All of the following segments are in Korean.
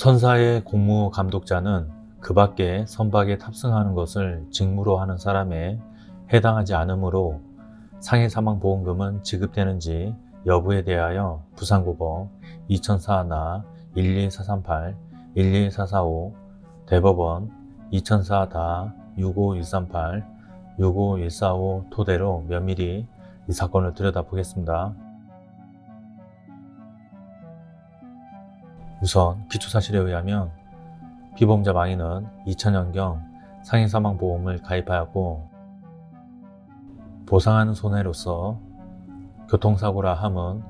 선사의 공무 감독자는 그 밖에 선박에 탑승하는 것을 직무로 하는 사람에 해당하지 않으므로 상해 사망 보험금은 지급되는지 여부에 대하여 부산고법 2004나 12438, 12445, 대법원 2004다 65138, 65145 토대로 면밀히 이 사건을 들여다보겠습니다. 우선 기초사실에 의하면 피보험자 망인은 2000년경 상해사망보험을 가입하였고 보상하는 손해로서 교통사고라 함은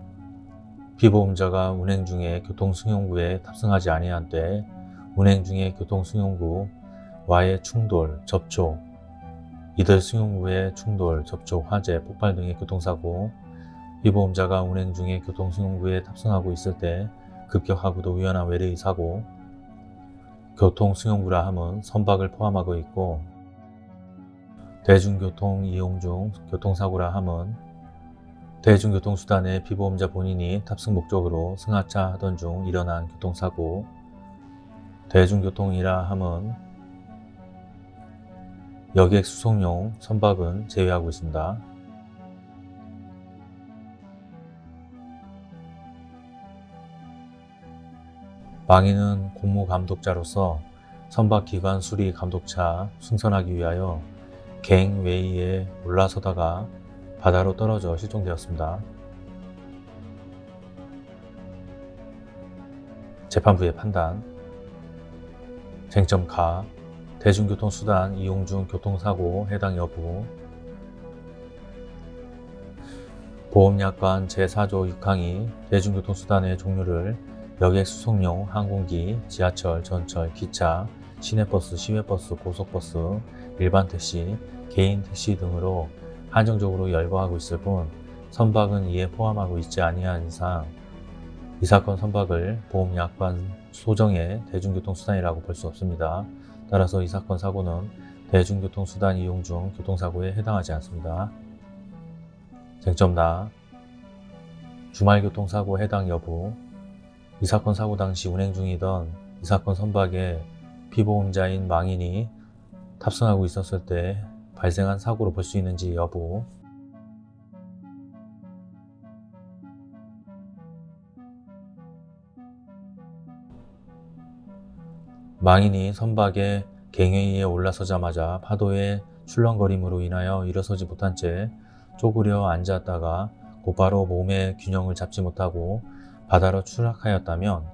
피보험자가 운행 중에 교통승용구에 탑승하지 아니한 때 운행 중에 교통승용구와의 충돌, 접촉, 이들 승용구의 충돌, 접촉, 화재, 폭발 등의 교통사고 피보험자가 운행 중에 교통승용구에 탑승하고 있을 때 급격하고도 위험한 외래의 사고 교통승용구라 함은 선박을 포함하고 있고 대중교통 이용 중 교통사고라 함은 대중교통수단의 피보험자 본인이 탑승 목적으로 승하차 하던 중 일어난 교통사고 대중교통이라 함은 여객 수송용 선박은 제외하고 있습니다. 망인은 공무감독자로서 선박기관 수리 감독차 승선하기 위하여 갱 웨이에 올라서다가 바다로 떨어져 실종되었습니다. 재판부의 판단. 쟁점 가. 대중교통수단 이용 중 교통사고 해당 여부. 보험약관 제4조 6항이 대중교통수단의 종류를 여객 수송용 항공기, 지하철, 전철, 기차, 시내버스, 시외버스, 고속버스, 일반 택시, 개인 택시 등으로 한정적으로 열거하고 있을 뿐 선박은 이에 포함하고 있지 아니한 이상 이 사건 선박을 보험약관 소정의 대중교통수단이라고 볼 수 없습니다. 따라서 이 사건 사고는 대중교통수단 이용 중 교통사고에 해당하지 않습니다. 쟁점 나 주말교통사고 해당 여부 이 사건 사고 당시 운행 중이던 이 사건 선박에 피보험자인 망인이 탑승하고 있었을 때 발생한 사고로 볼 수 있는지 여부. 망인이 선박의 갱웨이에 올라서자마자 파도의 출렁거림으로 인하여 일어서지 못한 채 쪼그려 앉았다가 곧바로 몸의 균형을 잡지 못하고 바다로 추락하였다면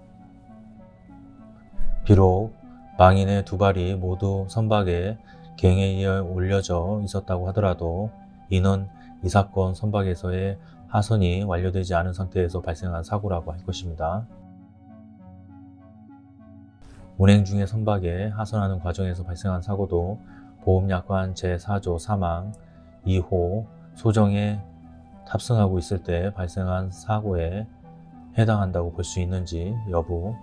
비록 망인의 두 발이 모두 선박에 갱에 올려져 있었다고 하더라도 이는 이 사건 선박에서의 하선이 완료되지 않은 상태에서 발생한 사고라고 할 것입니다. 운행 중에 선박에 하선하는 과정에서 발생한 사고도 보험약관 제4조 사망 2호 소정에 탑승하고 있을 때 발생한 사고에 해당한다고 볼 수 있는지 여부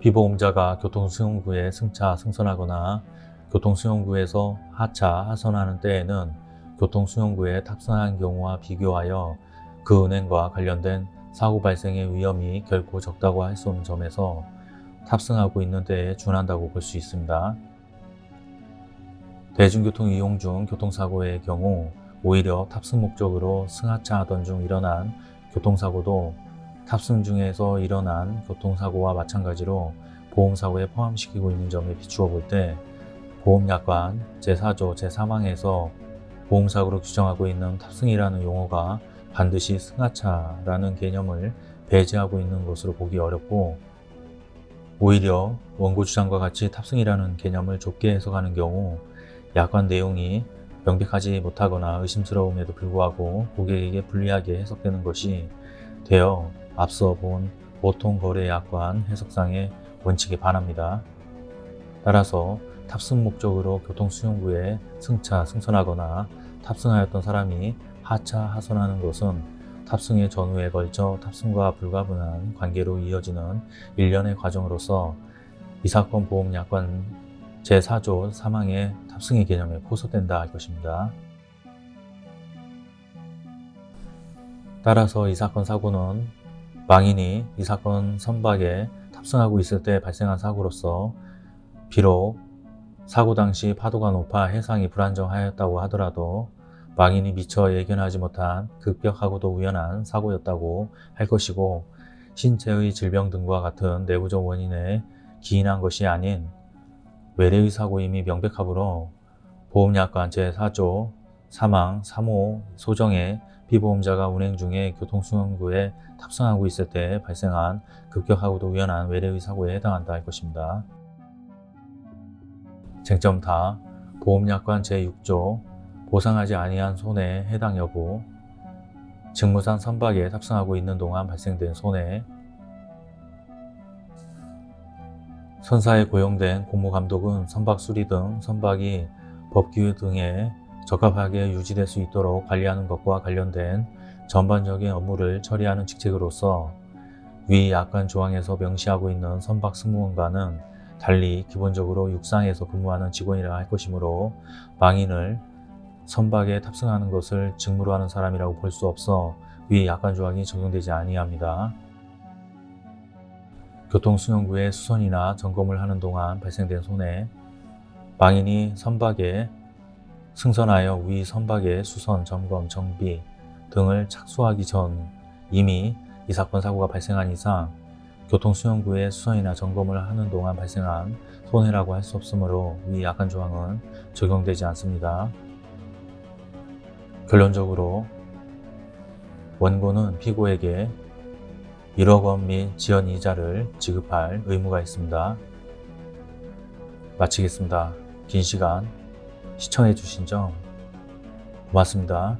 피보험자가 교통수용구에 승차, 승선하거나 교통수용구에서 하차, 하선하는 때에는 교통수용구에 탑승한 경우와 비교하여 그 은행과 관련된 사고 발생의 위험이 결코 적다고 할 수 없는 점에서 탑승하고 있는 때에 준한다고 볼 수 있습니다. 대중교통 이용 중 교통사고의 경우 오히려 탑승 목적으로 승하차 하던 중 일어난 교통사고도 탑승 중에서 일어난 교통사고와 마찬가지로 보험사고에 포함시키고 있는 점에 비추어 볼 때 보험약관 제4조 제3항에서 보험사고로 규정하고 있는 탑승이라는 용어가 반드시 승하차라는 개념을 배제하고 있는 것으로 보기 어렵고 오히려 원고 주장과 같이 탑승이라는 개념을 좁게 해석하는 경우 약관 내용이 명백하지 못하거나 의심스러움에도 불구하고 고객에게 불리하게 해석되는 것이 되어 앞서 본 보통 거래 약관 해석상의 원칙에 반합니다. 따라서 탑승 목적으로 교통수용구에 승차, 승선하거나 탑승하였던 사람이 하차, 하선하는 것은 탑승의 전후에 걸쳐 탑승과 불가분한 관계로 이어지는 일련의 과정으로서 이 사건 보험 약관 제4조 사망의 탑승의 개념에 포섭된다 할 것입니다. 따라서 이 사건 사고는 망인이 이 사건 선박에 탑승하고 있을 때 발생한 사고로서 비록 사고 당시 파도가 높아 해상이 불안정하였다고 하더라도 망인이 미처 예견하지 못한 급격하고도 우연한 사고였다고 할 것이고 신체의 질병 등과 같은 내부적 원인에 기인한 것이 아닌 외래의 사고임이 명백하므로 보험약관 제4조 사망 3호 소정의 피보험자가 운행 중에 교통수행구에 탑승하고 있을 때 발생한 급격하고도 우연한 외래의 사고에 해당한다 할 것입니다. 쟁점 다 보험약관 제6조 보상하지 아니한 손해 해당 여부 직무상 선박에 탑승하고 있는 동안 발생된 손해 선사에 고용된 공무감독은 선박 수리 등 선박이 법규 등에 적합하게 유지될 수 있도록 관리하는 것과 관련된 전반적인 업무를 처리하는 직책으로서 위 약관 조항에서 명시하고 있는 선박 승무원과는 달리 기본적으로 육상에서 근무하는 직원이라 할 것이므로 망인을 선박에 탑승하는 것을 직무로 하는 사람이라고 볼 수 없어 위 약관 조항이 적용되지 아니합니다. 교통수용구의 수선이나 점검을 하는 동안 발생된 손해 망인이 선박에 승선하여 위 선박의 수선, 점검, 정비 등을 착수하기 전 이미 이 사건 사고가 발생한 이상 교통수용구의 수선이나 점검을 하는 동안 발생한 손해라고 할 수 없으므로 위 약관 조항은 적용되지 않습니다. 결론적으로 원고는 피고에게 1억 원 및 지연 이자를 지급할 의무가 있습니다. 마치겠습니다. 긴 시간 시청해 주신 점 고맙습니다.